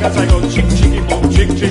Cause I go chick chicky boom chick chick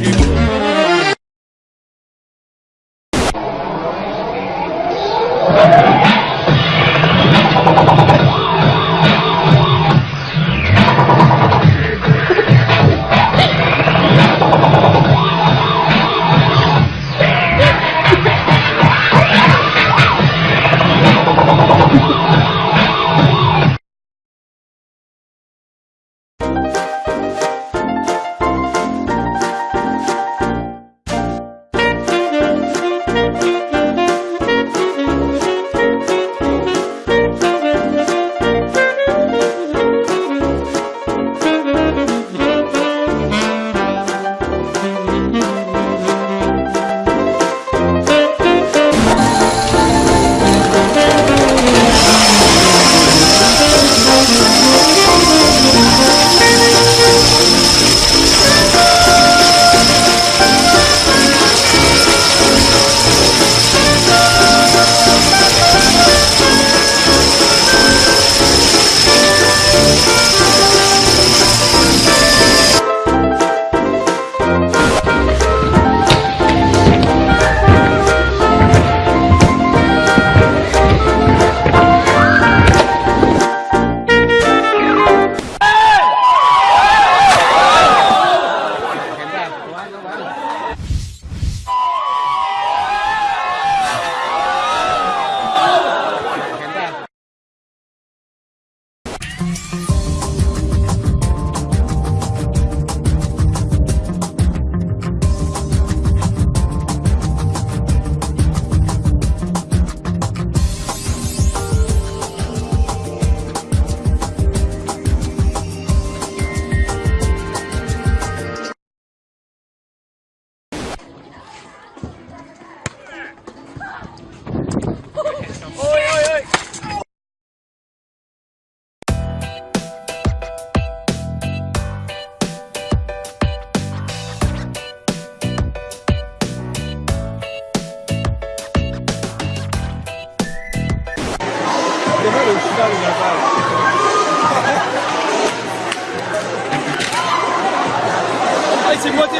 moitié, moitié.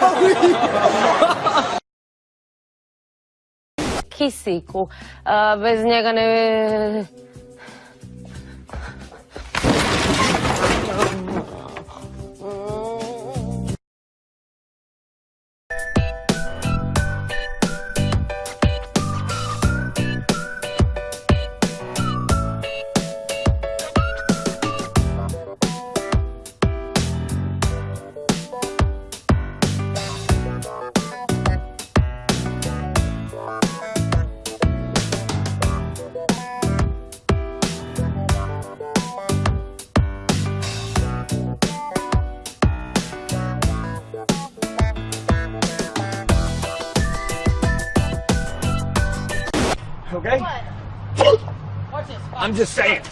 Ah oui Kisiku. Bez njega ne Okay? I'm just saying.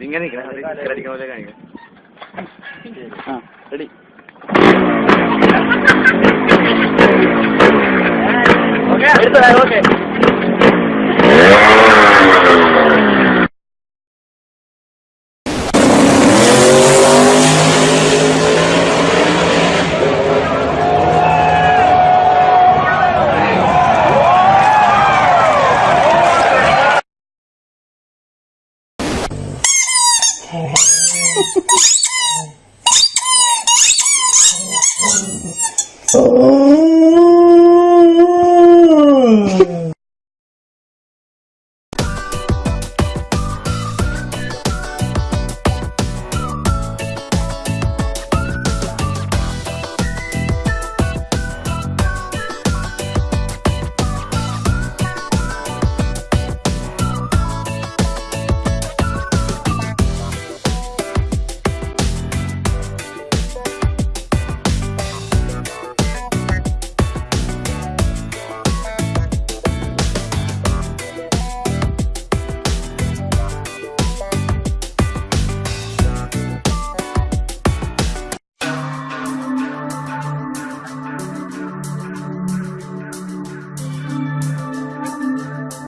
ഇങ്ങനെ അടിക്കാൻ പോലെ കാണിക്കാം ready okay okay Oh.